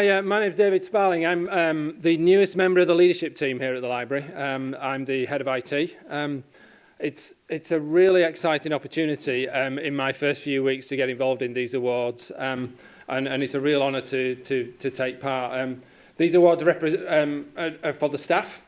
Hi, uh, my David Sparling. I'm um, the newest member of the leadership team here at the library. Um, I'm the head of IT. Um, it's, it's a really exciting opportunity um, in my first few weeks to get involved in these awards. Um, and, and it's a real honour to, to, to take part. Um, these awards um, are, are for the staff.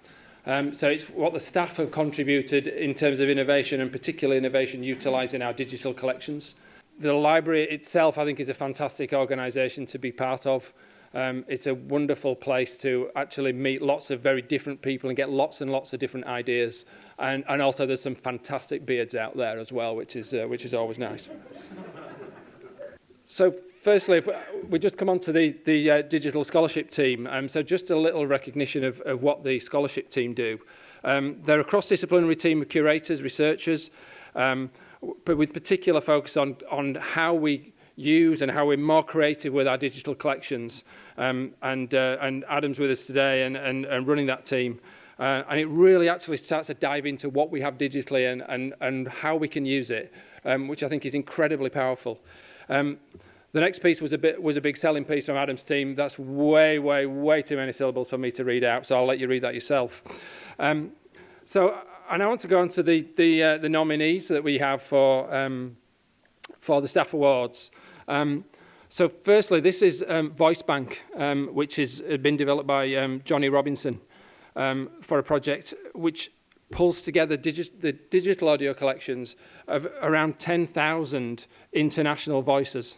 Um, so it's what the staff have contributed in terms of innovation and particularly innovation utilising our digital collections. The library itself, I think, is a fantastic organisation to be part of. Um, it's a wonderful place to actually meet lots of very different people and get lots and lots of different ideas. And, and also there's some fantastic beards out there as well, which is, uh, which is always nice. so firstly, if we just come on to the, the uh, digital scholarship team. Um, so just a little recognition of, of what the scholarship team do. Um, they're a cross-disciplinary team of curators, researchers, um, but with particular focus on, on how we use and how we're more creative with our digital collections. Um, and, uh, and Adam's with us today and, and, and running that team. Uh, and it really actually starts to dive into what we have digitally and, and, and how we can use it, um, which I think is incredibly powerful. Um, The next piece was a bit was a big selling piece from Adam's team. That's way, way, way too many syllables for me to read out, so I'll let you read that yourself. Um, so, and I want to go on to the the, uh, the nominees that we have for um, for the staff awards. Um, so firstly, this is um, Voice Bank, um, which has uh, been developed by um, Johnny Robinson um, for a project which pulls together digi the digital audio collections of around 10,000 international voices.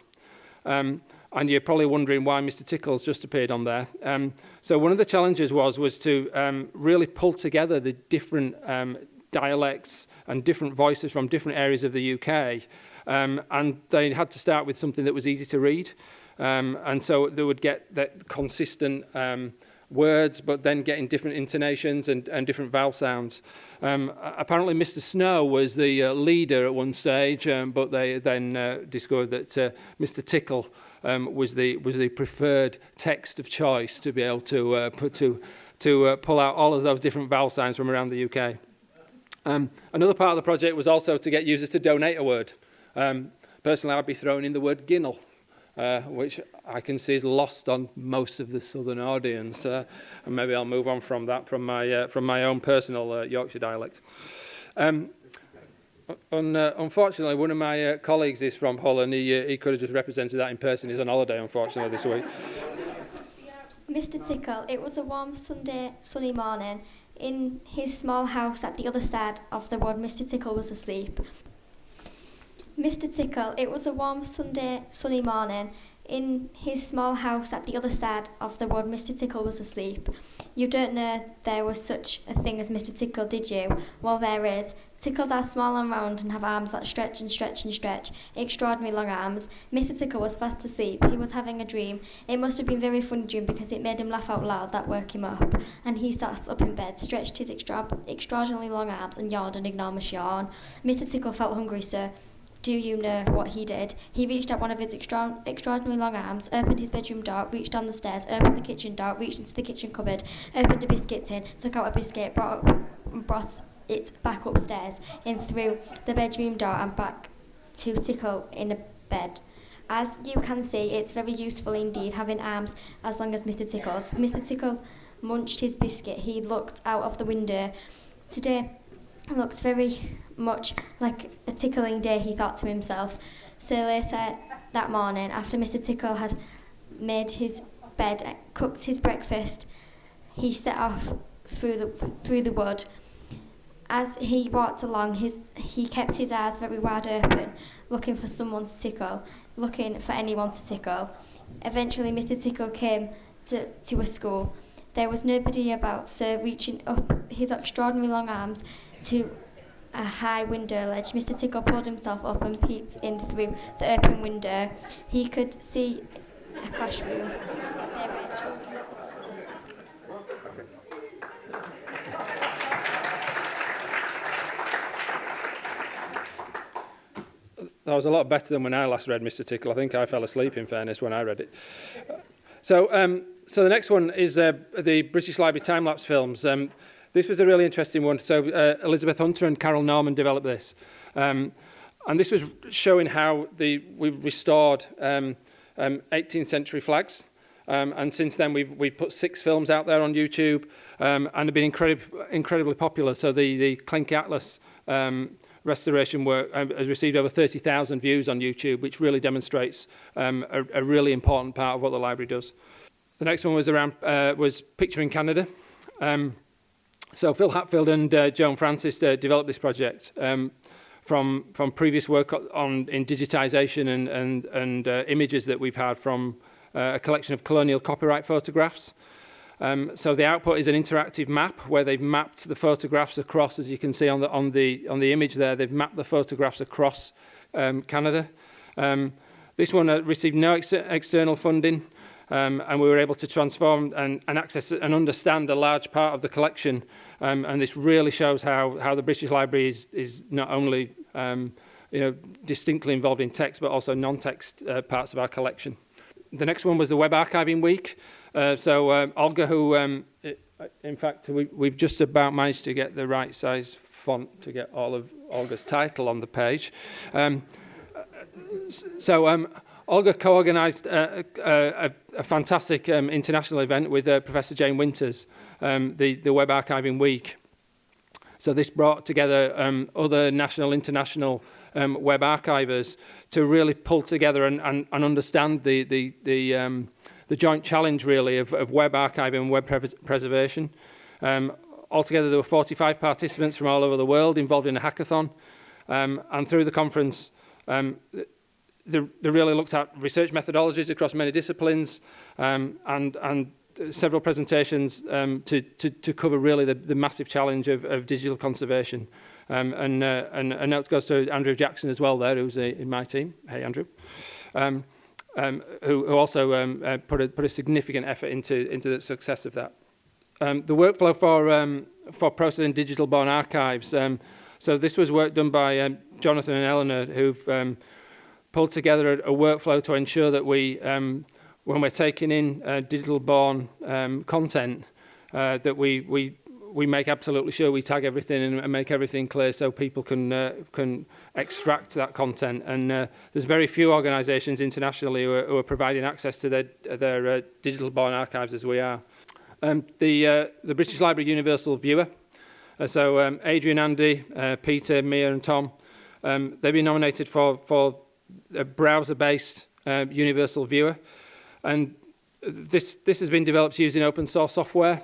Um, and you're probably wondering why Mr Tickles just appeared on there. Um, so one of the challenges was, was to um, really pull together the different um, dialects and different voices from different areas of the UK Um, and they had to start with something that was easy to read. Um, and so they would get that consistent um, words, but then getting different intonations and, and different vowel sounds. Um, apparently, Mr. Snow was the uh, leader at one stage, um, but they then uh, discovered that uh, Mr. Tickle um, was the was the preferred text of choice to be able to uh, put to to uh, pull out all of those different vowel sounds from around the UK. Um, another part of the project was also to get users to donate a word. Um, personally, I'd be throwing in the word ginnel uh, which I can see is lost on most of the southern audience. Uh, and maybe I'll move on from that from my, uh, from my own personal uh, Yorkshire dialect. Um, un, uh, unfortunately, one of my uh, colleagues is from Hull and he, uh, he could have just represented that in person. He's on holiday, unfortunately, this week. Mr Tickle, it was a warm Sunday, sunny morning. In his small house at the other side of the wood, Mr Tickle was asleep. Mr. Tickle, it was a warm Sunday, sunny morning. In his small house at the other side of the wood, Mr. Tickle was asleep. You don't know there was such a thing as Mr. Tickle, did you? Well, there is. Tickles are small and round and have arms that stretch and stretch and stretch, extraordinary long arms. Mr. Tickle was fast asleep. He was having a dream. It must have been very funny dream because it made him laugh out loud. That woke him up. And he sat up in bed, stretched his extra extraordinarily long arms and yawned an enormous yawn. Mr. Tickle felt hungry, sir. Do you know what he did? He reached out one of his extra extraordinarily long arms, opened his bedroom door, reached down the stairs, opened the kitchen door, reached into the kitchen cupboard, opened a biscuit tin, took out a biscuit, brought, up, brought it back upstairs, in through the bedroom door and back to Tickle in a bed. As you can see, it's very useful indeed having arms as long as Mr. Tickle's. Mr. Tickle munched his biscuit. He looked out of the window. Today, looks very much like a tickling day, he thought to himself. So later that morning, after Mr. Tickle had made his bed, cooked his breakfast, he set off through the through the wood. As he walked along, his he kept his eyes very wide open, looking for someone to tickle, looking for anyone to tickle. Eventually, Mr. Tickle came to, to a school. There was nobody about, so reaching up his extraordinary long arms, to a high window ledge. Mr. Tickle pulled himself up and peeped in through the open window. He could see a classroom. That was a lot better than when I last read Mr. Tickle. I think I fell asleep, in fairness, when I read it. So, um, so the next one is uh, the British Library time-lapse films. Um, This was a really interesting one. So uh, Elizabeth Hunter and Carol Norman developed this. Um, and this was showing how the, we restored um, um, 18th century flags Um, and since then, we've, we've put six films out there on YouTube um, and have been incredib incredibly popular. So the, the Klencke Atlas um, restoration work um, has received over 30,000 views on YouTube, which really demonstrates um, a, a really important part of what the library does. The next one was around uh, was Picturing Canada. Um, so Phil Hatfield and uh, Joan Francis uh, developed this project um, from from previous work on in digitization and and and uh, images that we've had from uh, a collection of colonial copyright photographs. Um, so the output is an interactive map where they've mapped the photographs across, as you can see on the on the on the image there. They've mapped the photographs across um, Canada. Um, this one uh, received no ex external funding. um, and we were able to transform and, and access and understand a large part of the collection. Um, and this really shows how, how the British Library is, is not only um, you know, distinctly involved in text, but also non-text uh, parts of our collection. The next one was the Web Archiving Week. Uh, so um, Olga, who, um, in fact, we, we've just about managed to get the right size font to get all of Olga's title on the page. Um, so um, Olga co-organised a, uh, uh, a, a fantastic um, international event with uh, Professor Jane Winters, um, the, the Web Archiving Week. So this brought together um, other national, international um, web archivers to really pull together and, and, and understand the, the, the, um, the joint challenge really of, of web archiving and web pre preservation. Um, altogether there were 45 participants from all over the world involved in a hackathon um, and through the conference um, the, really looked at research methodologies across many disciplines um, and, and several presentations um, to, to, to cover really the, the massive challenge of, of digital conservation. Um, and, uh, and a note goes to Andrew Jackson as well there, who's a, in my team. Hey, Andrew. Um, um, who, who also um, uh, put, a, put a significant effort into, into the success of that. Um, the workflow for, um, for processing digital born archives. Um, so this was work done by um, Jonathan and Eleanor, who've um, pulled together a, a workflow to ensure that we, um, when we're taking in uh, digital born um, content, uh, that we, we, we make absolutely sure we tag everything and, and make everything clear so people can, uh, can extract that content. And uh, there's very few organisations internationally who are, who are providing access to their, their uh, digital born archives as we are. Um, the, uh, the British Library Universal Viewer, uh, so um, Adrian, Andy, uh, Peter, Mia and Tom, um, they've been nominated for, for a browser-based uh, universal viewer. And this, this has been developed using open source software.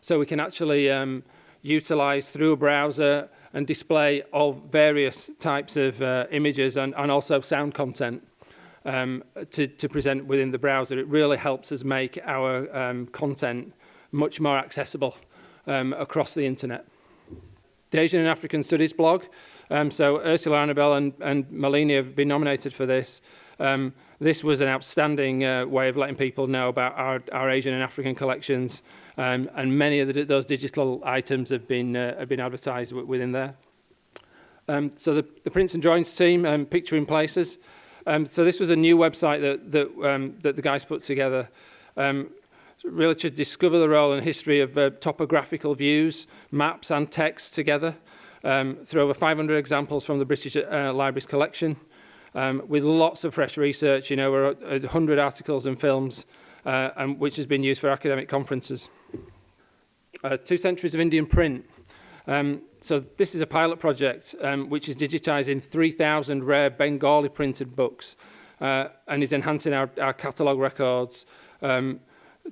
So we can actually um, utilize through a browser and display all various types of uh, images and, and also sound content um, to, to present within the browser. It really helps us make our um, content much more accessible um, across the internet. The Asian and African Studies blog Um, so Ursula Annabelle and, and Malini have been nominated for this. Um, this was an outstanding uh, way of letting people know about our, our Asian and African collections, um, and many of the, those digital items have been, uh, have been advertised within there. Um, so the, the Prince and Joins team, um, Picturing Places. Um, so this was a new website that, that, um, that the guys put together. Um, really to discover the role and history of uh, topographical views, maps and text together um, through over 500 examples from the British uh, Library's collection um, with lots of fresh research, you know, over 100 articles and films uh, and which has been used for academic conferences. Uh, two centuries of Indian print. Um, so this is a pilot project um, which is digitising 3,000 rare Bengali printed books uh, and is enhancing our, our catalogue records um,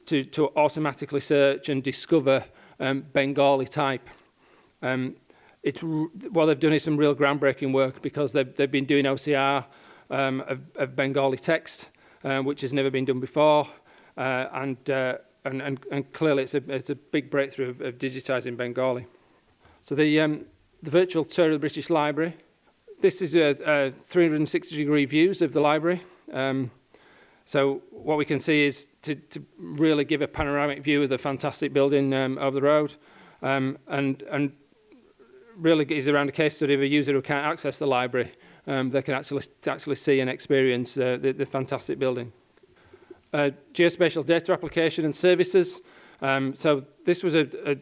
to, to automatically search and discover um, Bengali type. Um, it's what they've done is some real groundbreaking work because they've, they've been doing OCR um, of, of Bengali text, uh, which has never been done before, uh, and, uh, and, and, and clearly it's a, it's a big breakthrough of, of digitising Bengali. So the, um, the virtual tour of the British Library, this is a, a 360 degree views of the library. Um, So what we can see is to, to really give a panoramic view of the fantastic building um, over the road um, and, and really is around a case study of a user who can't access the library. Um, they can actually, actually see and experience uh, the, the fantastic building. Uh, geospatial data application and services. Um, so this was a, a,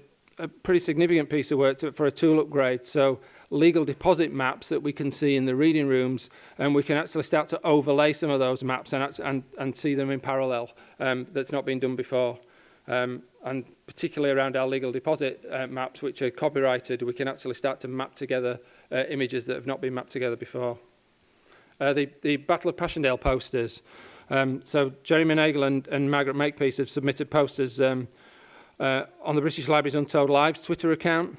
a pretty significant piece of work to, for a tool upgrade. So legal deposit maps that we can see in the reading rooms and we can actually start to overlay some of those maps and, and, and see them in parallel um, that's not been done before. Um, and particularly around our legal deposit uh, maps, which are copyrighted, we can actually start to map together uh, images that have not been mapped together before. Uh, the, the Battle of Passchendaele posters. Um, so Jeremy Nagel and, and Margaret Makepeace have submitted posters um, uh, on the British Library's Untold Lives Twitter account.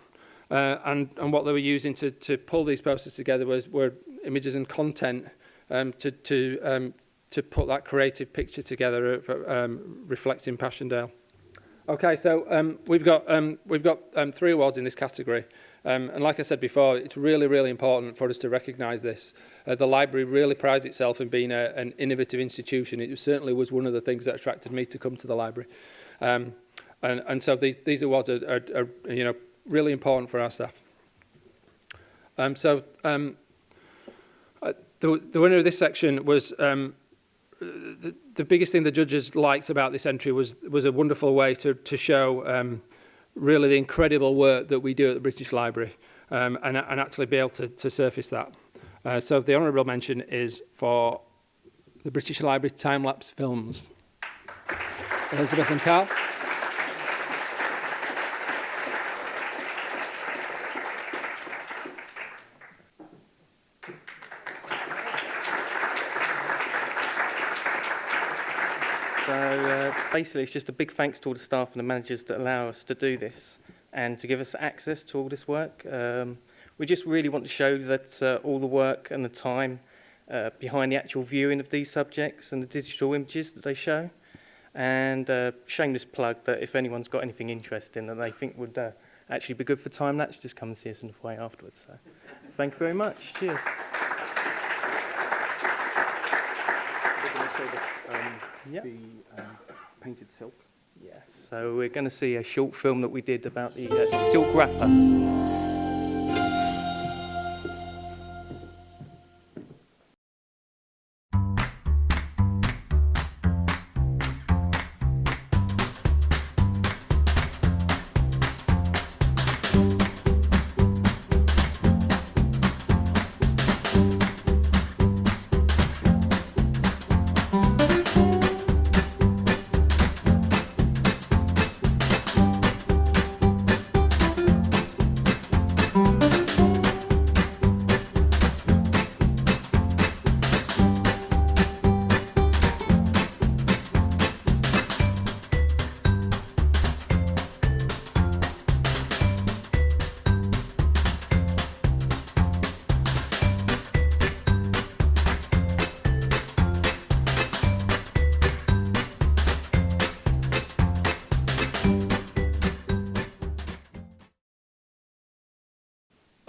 Uh, and, and what they were using to, to pull these posters together was, were images and content um, to, to, um, to put that creative picture together of, um, reflecting Passchendaele. Okay, so um, we've got, um, we've got um, three awards in this category. Um, and like I said before, it's really, really important for us to recognise this. Uh, the library really prides itself in being a, an innovative institution. It certainly was one of the things that attracted me to come to the library. Um, and, and so these, these awards are, are, are you know, really important for our staff. Um, so um, uh, the, the winner of this section was um, the, the biggest thing the judges liked about this entry was was a wonderful way to to show um, really the incredible work that we do at the British Library um, and, and actually be able to, to surface that. Uh, so the honourable mention is for the British Library time-lapse films. Elizabeth and Carl. So uh, basically, it's just a big thanks to all the staff and the managers that allow us to do this and to give us access to all this work. Um, we just really want to show that uh, all the work and the time uh, behind the actual viewing of these subjects and the digital images that they show. And uh, shameless plug that if anyone's got anything interesting that they think would uh, actually be good for time lapse, just come and see us in the foyer afterwards. So, thank you very much. Cheers. We're going to show the, um, Yeah. the um, painted silk. Yeah, so we're going to see a short film that we did about the uh, silk wrapper.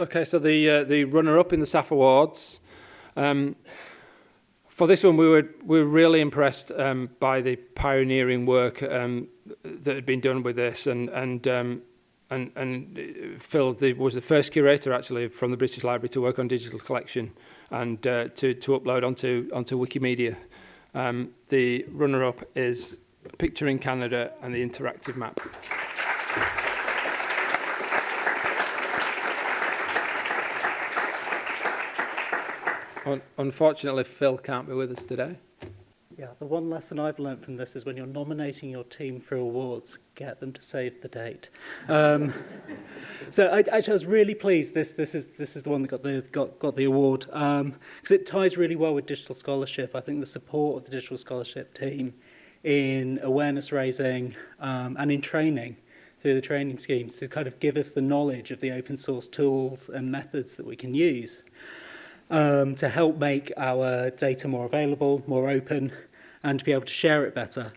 Okay, so the uh, the runner-up in the SAF Awards. Um, for this one, we were we were really impressed um, by the pioneering work um, that had been done with this, and and um, and and uh, Phil the, was the first curator actually from the British Library to work on digital collection and uh, to to upload onto onto Wikimedia. Um, the runner-up is Picture in Canada and the Interactive Map. Un unfortunately, Phil can't be with us today. Yeah, the one lesson I've learned from this is when you're nominating your team for awards, get them to save the date. Um, so I, actually, I was really pleased. This this is this is the one that got the got got the award because um, it ties really well with digital scholarship. I think the support of the digital scholarship team in awareness raising um, and in training through the training schemes to kind of give us the knowledge of the open source tools and methods that we can use um, to help make our data more available, more open, and to be able to share it better.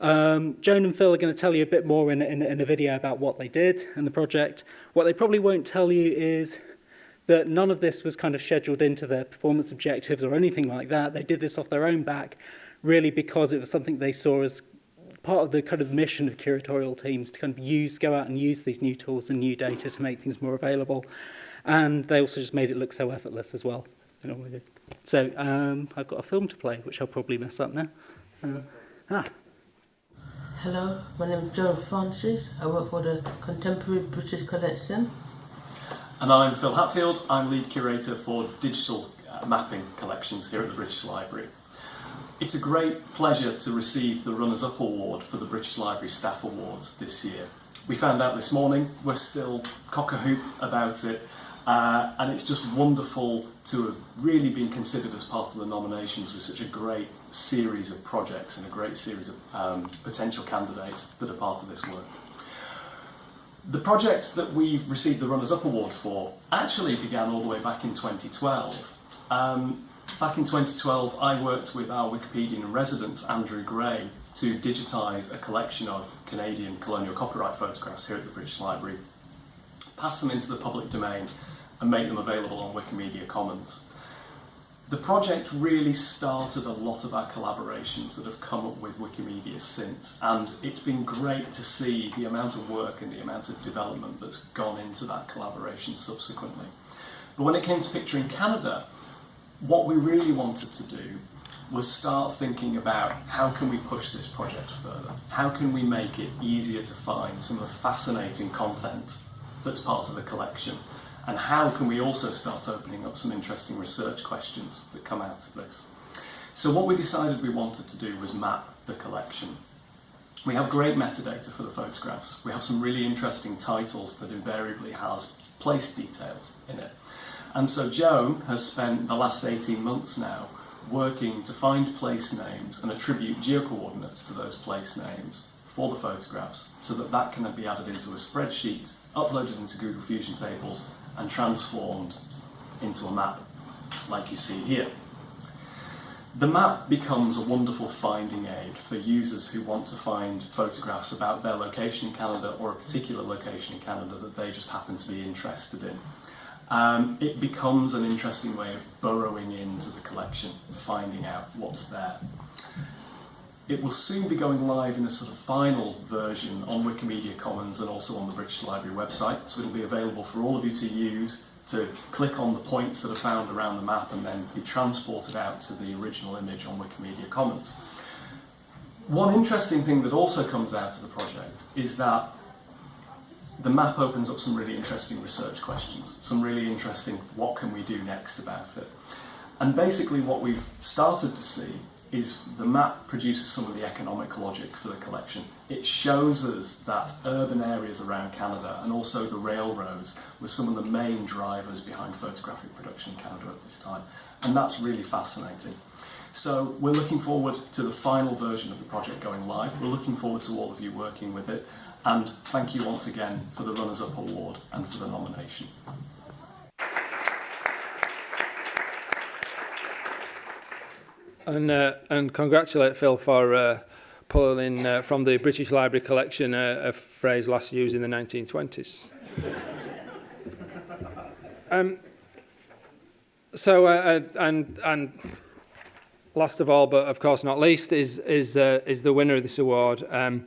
Um, Joan and Phil are going to tell you a bit more in, in, in a video about what they did and the project. What they probably won't tell you is that none of this was kind of scheduled into their performance objectives or anything like that. They did this off their own back, really because it was something they saw as part of the kind of mission of curatorial teams to kind of use, go out and use these new tools and new data to make things more available. And they also just made it look so effortless as well. As they normally do. So um, I've got a film to play, which I'll probably mess up now. Uh, ah, Hello, my name is John Francis. I work for the Contemporary British Collection. And I'm Phil Hatfield, I'm lead curator for digital uh, mapping collections here at the British Library. It's a great pleasure to receive the Runners Up Award for the British Library Staff Awards this year. We found out this morning, we're still cock-a-hoop about it, uh, and it's just wonderful to have really been considered as part of the nominations with such a great series of projects and a great series of um, potential candidates that are part of this work. The project that we've received the Runners Up Award for actually began all the way back in 2012. Um, back in 2012, I worked with our Wikipedian in residence, Andrew Gray, to digitise a collection of Canadian colonial copyright photographs here at the British Library, pass them into the public domain and make them available on Wikimedia Commons. The project really started a lot of our collaborations that have come up with Wikimedia since, and it's been great to see the amount of work and the amount of development that's gone into that collaboration subsequently. But when it came to Picturing Canada, what we really wanted to do was start thinking about how can we push this project further? How can we make it easier to find some of the fascinating content that's part of the collection? And how can we also start opening up some interesting research questions that come out of this? So what we decided we wanted to do was map the collection. We have great metadata for the photographs. We have some really interesting titles that invariably has place details in it. And so Joan has spent the last 18 months now working to find place names and attribute geocoordinates to those place names for the photographs so that that can be added into a spreadsheet, uploaded into Google Fusion tables and transformed into a map like you see here. The map becomes a wonderful finding aid for users who want to find photographs about their location in Canada or a particular location in Canada that they just happen to be interested in. Um, it becomes an interesting way of burrowing into the collection, finding out what's there. It will soon be going live in a sort of final version on Wikimedia Commons and also on the British Library website, so it'll be available for all of you to use to click on the points that are found around the map and then be transported out to the original image on Wikimedia Commons. One interesting thing that also comes out of the project is that the map opens up some really interesting research questions, some really interesting what can we do next about it. And basically what we've started to see is the map produces some of the economic logic for the collection. It shows us that urban areas around Canada and also the railroads were some of the main drivers behind photographic production in Canada at this time. And that's really fascinating. So we're looking forward to the final version of the project going live. We're looking forward to all of you working with it. And thank you once again for the Runners Up Award and for the nomination. And, uh, and congratulate Phil for uh, pulling uh, from the British Library collection uh, a phrase last used in the 1920s. um, so, uh, uh, and, and last of all, but of course not least, is, is, uh, is the winner of this award. Um,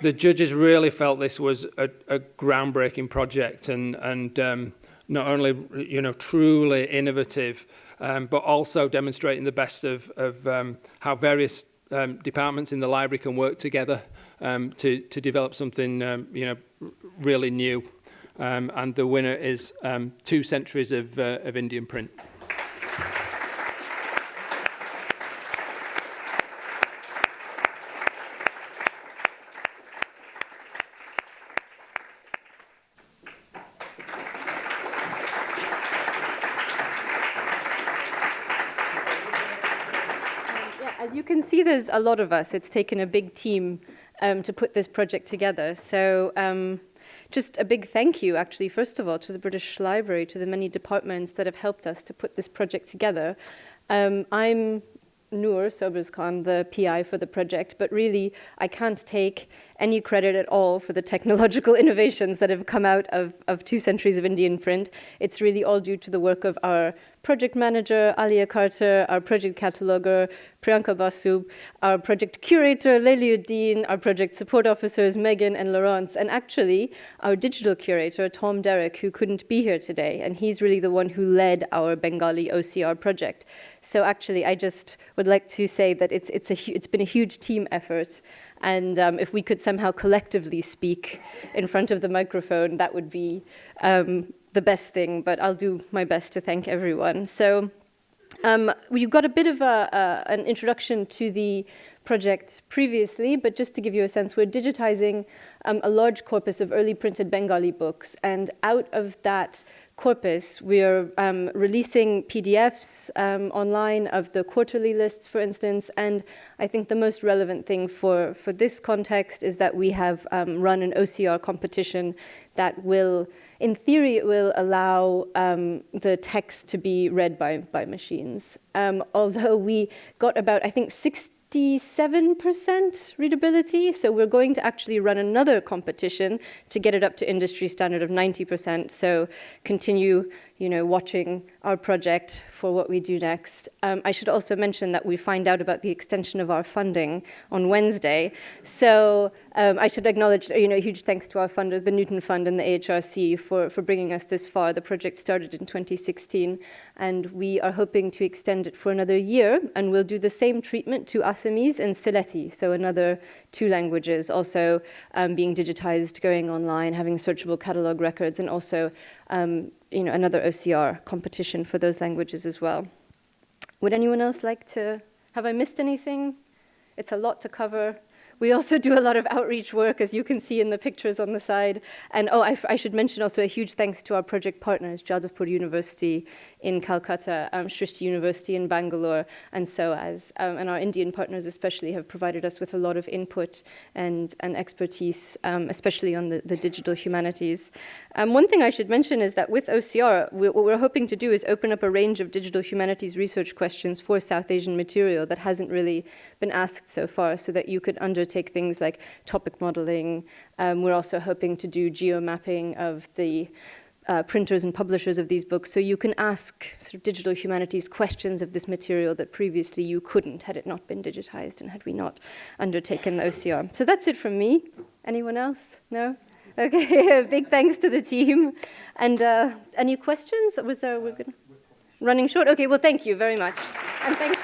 the judges really felt this was a, a groundbreaking project and, and um, not only you know truly innovative, um, but also demonstrating the best of, of um, how various um, departments in the library can work together um, to, to develop something um, you know really new. Um, and the winner is um, two centuries of, uh, of Indian print. as there's a lot of us. It's taken a big team um, to put this project together. So um, just a big thank you, actually, first of all, to the British Library, to the many departments that have helped us to put this project together. Um, I'm Nur Sobers Khan, the PI for the project, but really I can't take any credit at all for the technological innovations that have come out of, of two centuries of Indian print. It's really all due to the work of our project manager, Alia Carter, our project cataloger, Priyanka Basu, our project curator, Layli Uddin, our project support officers, Megan and Laurence, and actually our digital curator, Tom Derrick, who couldn't be here today. And he's really the one who led our Bengali OCR project. So actually, I just would like to say that it's, it's, a, it's been a huge team effort. And um, if we could somehow collectively speak in front of the microphone, that would be um, the best thing, but I'll do my best to thank everyone. So um, you got a bit of a, an introduction to the project previously, but just to give you a sense, we're digitizing um, a large corpus of early printed Bengali books, and out of that corpus, we're um, releasing PDFs um, online of the quarterly lists, for instance, and I think the most relevant thing for, for this context is that we have um, run an OCR competition that will in theory, it will allow um, the text to be read by, by machines. Um, although we got about, I think, 67% readability, so we're going to actually run another competition to get it up to industry standard of 90%, so continue you know, watching our project for what we do next. Um, I should also mention that we find out about the extension of our funding on Wednesday. So um, I should acknowledge, you know, huge thanks to our funders, the Newton Fund and the AHRC for, for bringing us this far. The project started in 2016 and we are hoping to extend it for another year and we'll do the same treatment to Assamese and Sylheti, so another two languages, also um, being digitized, going online, having searchable catalog records, and also um, you know, another OCR competition for those languages as well. Would anyone else like to, have I missed anything? It's a lot to cover. We also do a lot of outreach work, as you can see in the pictures on the side. And oh, I, I should mention also a huge thanks to our project partners, Jadavpur University in Calcutta, um, Srishti University in Bangalore, and so as, um, and our Indian partners especially have provided us with a lot of input and, and expertise, um, especially on the, the digital humanities. Um, one thing I should mention is that with OCR, we, what we're hoping to do is open up a range of digital humanities research questions for South Asian material that hasn't really been asked so far, so that you could undertake things like topic modeling. Um, we're also hoping to do geo-mapping of the uh, printers and publishers of these books, so you can ask sort of digital humanities questions of this material that previously you couldn't had it not been digitized and had we not undertaken the OCR. So that's it from me. Anyone else? No? Okay, big thanks to the team. And uh, any questions? Was there, we're running short? Okay, well, thank you very much. And. Thank